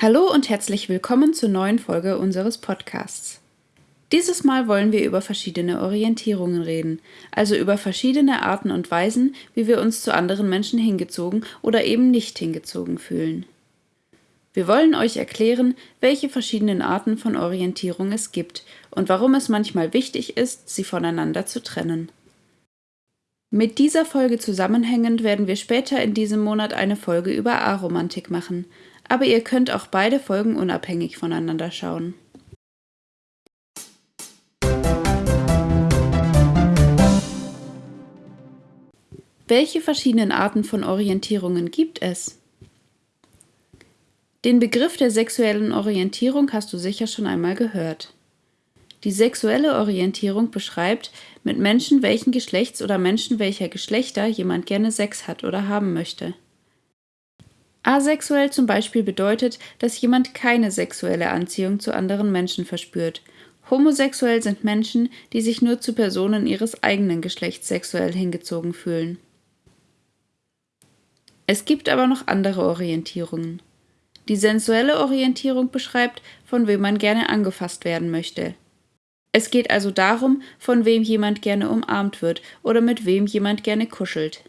Hallo und herzlich willkommen zur neuen Folge unseres Podcasts. Dieses Mal wollen wir über verschiedene Orientierungen reden, also über verschiedene Arten und Weisen, wie wir uns zu anderen Menschen hingezogen oder eben nicht hingezogen fühlen. Wir wollen euch erklären, welche verschiedenen Arten von Orientierung es gibt und warum es manchmal wichtig ist, sie voneinander zu trennen. Mit dieser Folge zusammenhängend werden wir später in diesem Monat eine Folge über Aromantik machen, aber ihr könnt auch beide Folgen unabhängig voneinander schauen. Welche verschiedenen Arten von Orientierungen gibt es? Den Begriff der sexuellen Orientierung hast du sicher schon einmal gehört. Die sexuelle Orientierung beschreibt, mit Menschen welchen Geschlechts oder Menschen welcher Geschlechter jemand gerne Sex hat oder haben möchte. Asexuell zum Beispiel bedeutet, dass jemand keine sexuelle Anziehung zu anderen Menschen verspürt. Homosexuell sind Menschen, die sich nur zu Personen ihres eigenen Geschlechts sexuell hingezogen fühlen. Es gibt aber noch andere Orientierungen. Die sensuelle Orientierung beschreibt, von wem man gerne angefasst werden möchte. Es geht also darum, von wem jemand gerne umarmt wird oder mit wem jemand gerne kuschelt.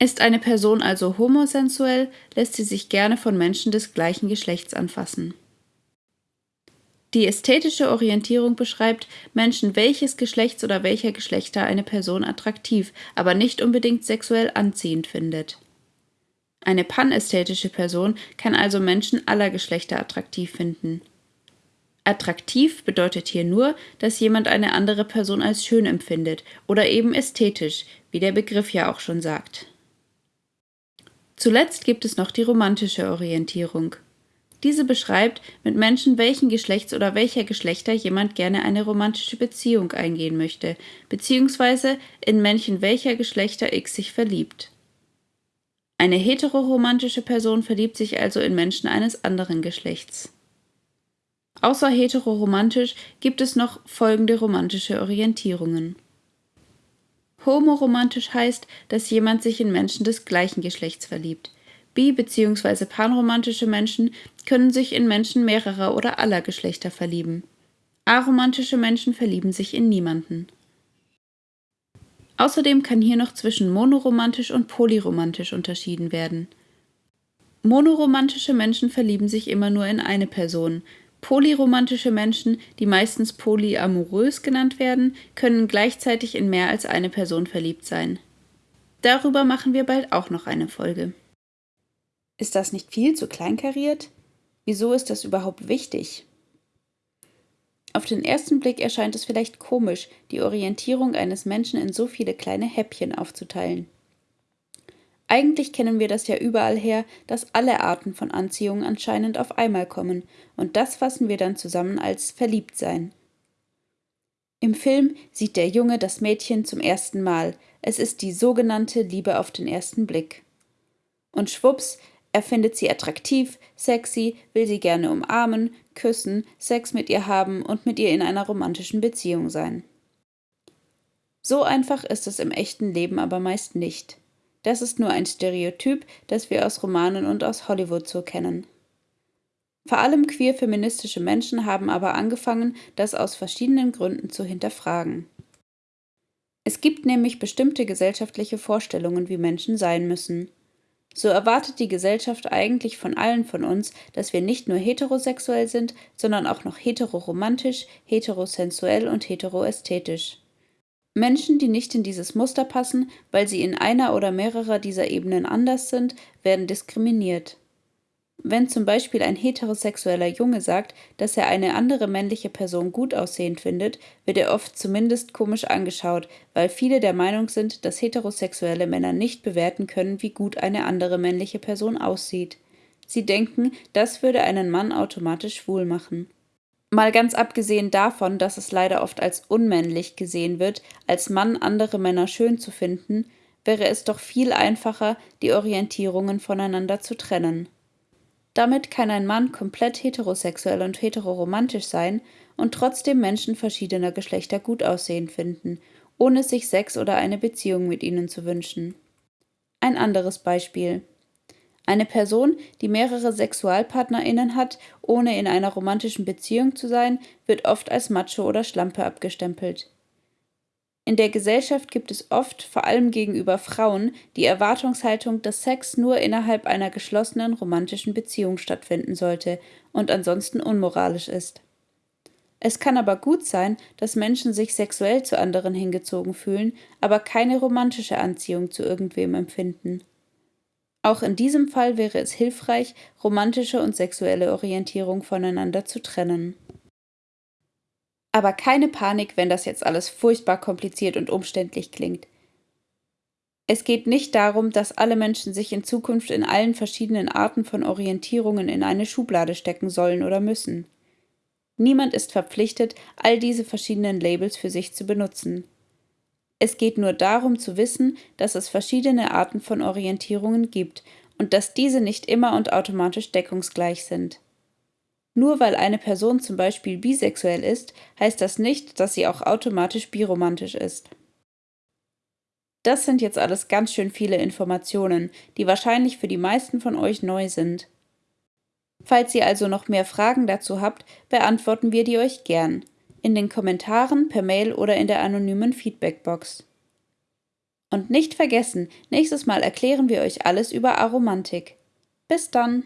Ist eine Person also homosensuell, lässt sie sich gerne von Menschen des gleichen Geschlechts anfassen. Die ästhetische Orientierung beschreibt Menschen welches Geschlechts oder welcher Geschlechter eine Person attraktiv, aber nicht unbedingt sexuell anziehend findet. Eine panästhetische Person kann also Menschen aller Geschlechter attraktiv finden. Attraktiv bedeutet hier nur, dass jemand eine andere Person als schön empfindet oder eben ästhetisch, wie der Begriff ja auch schon sagt. Zuletzt gibt es noch die romantische Orientierung. Diese beschreibt, mit Menschen welchen Geschlechts oder welcher Geschlechter jemand gerne eine romantische Beziehung eingehen möchte, beziehungsweise in Männchen welcher Geschlechter X sich verliebt. Eine heteroromantische Person verliebt sich also in Menschen eines anderen Geschlechts. Außer heteroromantisch gibt es noch folgende romantische Orientierungen. Homoromantisch heißt, dass jemand sich in Menschen des gleichen Geschlechts verliebt. Bi- bzw. panromantische Menschen können sich in Menschen mehrerer oder aller Geschlechter verlieben. Aromantische Menschen verlieben sich in niemanden. Außerdem kann hier noch zwischen monoromantisch und polyromantisch unterschieden werden. Monoromantische Menschen verlieben sich immer nur in eine Person, Polyromantische Menschen, die meistens polyamorös genannt werden, können gleichzeitig in mehr als eine Person verliebt sein. Darüber machen wir bald auch noch eine Folge. Ist das nicht viel zu kleinkariert? Wieso ist das überhaupt wichtig? Auf den ersten Blick erscheint es vielleicht komisch, die Orientierung eines Menschen in so viele kleine Häppchen aufzuteilen. Eigentlich kennen wir das ja überall her, dass alle Arten von Anziehung anscheinend auf einmal kommen, und das fassen wir dann zusammen als Verliebtsein. Im Film sieht der Junge das Mädchen zum ersten Mal. Es ist die sogenannte Liebe auf den ersten Blick. Und schwupps, er findet sie attraktiv, sexy, will sie gerne umarmen, küssen, Sex mit ihr haben und mit ihr in einer romantischen Beziehung sein. So einfach ist es im echten Leben aber meist nicht. Das ist nur ein Stereotyp, das wir aus Romanen und aus Hollywood so kennen. Vor allem queer-feministische Menschen haben aber angefangen, das aus verschiedenen Gründen zu hinterfragen. Es gibt nämlich bestimmte gesellschaftliche Vorstellungen, wie Menschen sein müssen. So erwartet die Gesellschaft eigentlich von allen von uns, dass wir nicht nur heterosexuell sind, sondern auch noch heteroromantisch, heterosensuell und heteroästhetisch. Menschen, die nicht in dieses Muster passen, weil sie in einer oder mehrerer dieser Ebenen anders sind, werden diskriminiert. Wenn zum Beispiel ein heterosexueller Junge sagt, dass er eine andere männliche Person gut aussehend findet, wird er oft zumindest komisch angeschaut, weil viele der Meinung sind, dass heterosexuelle Männer nicht bewerten können, wie gut eine andere männliche Person aussieht. Sie denken, das würde einen Mann automatisch schwul machen. Mal ganz abgesehen davon, dass es leider oft als unmännlich gesehen wird, als Mann andere Männer schön zu finden, wäre es doch viel einfacher, die Orientierungen voneinander zu trennen. Damit kann ein Mann komplett heterosexuell und heteroromantisch sein und trotzdem Menschen verschiedener Geschlechter gut aussehen finden, ohne sich Sex oder eine Beziehung mit ihnen zu wünschen. Ein anderes Beispiel. Eine Person, die mehrere SexualpartnerInnen hat, ohne in einer romantischen Beziehung zu sein, wird oft als Macho oder Schlampe abgestempelt. In der Gesellschaft gibt es oft, vor allem gegenüber Frauen, die Erwartungshaltung, dass Sex nur innerhalb einer geschlossenen romantischen Beziehung stattfinden sollte und ansonsten unmoralisch ist. Es kann aber gut sein, dass Menschen sich sexuell zu anderen hingezogen fühlen, aber keine romantische Anziehung zu irgendwem empfinden. Auch in diesem Fall wäre es hilfreich, romantische und sexuelle Orientierung voneinander zu trennen. Aber keine Panik, wenn das jetzt alles furchtbar kompliziert und umständlich klingt. Es geht nicht darum, dass alle Menschen sich in Zukunft in allen verschiedenen Arten von Orientierungen in eine Schublade stecken sollen oder müssen. Niemand ist verpflichtet, all diese verschiedenen Labels für sich zu benutzen. Es geht nur darum zu wissen, dass es verschiedene Arten von Orientierungen gibt und dass diese nicht immer und automatisch deckungsgleich sind. Nur weil eine Person zum Beispiel bisexuell ist, heißt das nicht, dass sie auch automatisch biromantisch ist. Das sind jetzt alles ganz schön viele Informationen, die wahrscheinlich für die meisten von euch neu sind. Falls ihr also noch mehr Fragen dazu habt, beantworten wir die euch gern. In den Kommentaren, per Mail oder in der anonymen Feedbackbox. Und nicht vergessen, nächstes Mal erklären wir euch alles über Aromantik. Bis dann!